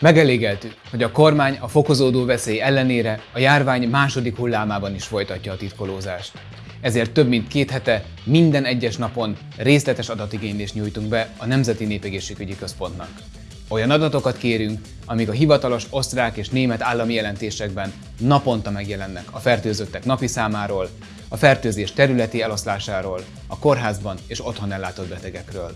Megelégeltük, hogy a kormány a fokozódó veszély ellenére a járvány második hullámában is folytatja a titkolózást. Ezért több mint két hete minden egyes napon részletes adatigénylést nyújtunk be a Nemzeti Népegészségügyi Központnak. Olyan adatokat kérünk, amik a hivatalos osztrák és német állami jelentésekben naponta megjelennek a fertőzöttek napi számáról, a fertőzés területi eloszlásáról, a kórházban és otthon ellátott betegekről.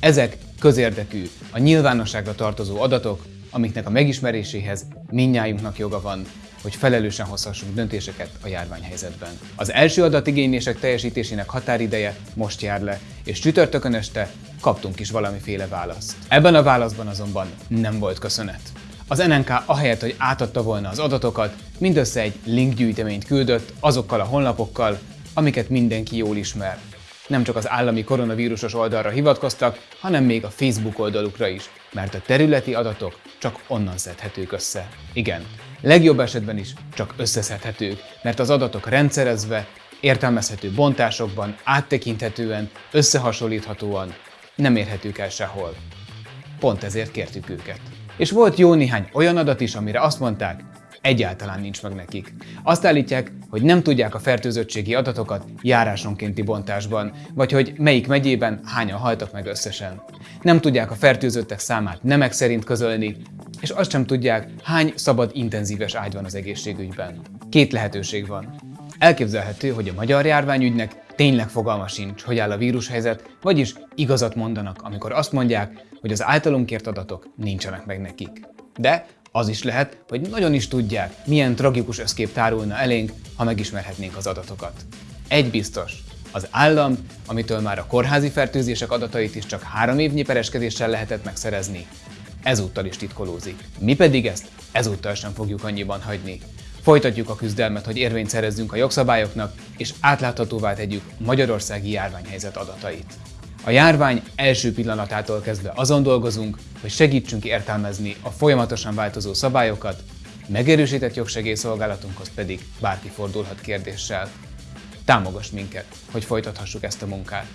Ezek közérdekű, a nyilvánosságra tartozó adatok, amiknek a megismeréséhez minnyájunknak joga van, hogy felelősen hozhassunk döntéseket a járványhelyzetben. Az első adatigénylések teljesítésének határideje most jár le, és csütörtökön este kaptunk is valamiféle választ. Ebben a válaszban azonban nem volt köszönet. Az NNK ahelyett, hogy átadta volna az adatokat, mindössze egy linkgyűjteményt küldött azokkal a honlapokkal, amiket mindenki jól ismer, nem csak az állami koronavírusos oldalra hivatkoztak, hanem még a Facebook oldalukra is, mert a területi adatok csak onnan szedhetők össze. Igen, legjobb esetben is csak összeszedhetők, mert az adatok rendszerezve, értelmezhető bontásokban, áttekinthetően, összehasonlíthatóan nem érhetők el sehol. Pont ezért kértük őket. És volt jó néhány olyan adat is, amire azt mondták, egyáltalán nincs meg nekik. Azt állítják, hogy nem tudják a fertőzöttségi adatokat járásonkénti bontásban, vagy hogy melyik megyében hányan haltak meg összesen. Nem tudják a fertőzöttek számát nemek szerint közölni, és azt sem tudják, hány szabad intenzíves ágy van az egészségügyben. Két lehetőség van. Elképzelhető, hogy a magyar járványügynek tényleg fogalma sincs, hogy áll a vírushelyzet, vagyis igazat mondanak, amikor azt mondják, hogy az általunk kért adatok nincsenek meg nekik. De az is lehet, hogy nagyon is tudják, milyen tragikus összkép tárulna elénk, ha megismerhetnénk az adatokat. Egy biztos, az állam, amitől már a kórházi fertőzések adatait is csak három évnyi pereskedéssel lehetett megszerezni, ezúttal is titkolózik. Mi pedig ezt ezúttal sem fogjuk annyiban hagyni. Folytatjuk a küzdelmet, hogy érvényt szerezzünk a jogszabályoknak, és átláthatóvá tegyük Magyarországi járványhelyzet adatait. A járvány első pillanatától kezdve azon dolgozunk, hogy segítsünk értelmezni a folyamatosan változó szabályokat, megerősített jogsegélyszolgálatunkhoz pedig bárki fordulhat kérdéssel. Támogass minket, hogy folytathassuk ezt a munkát!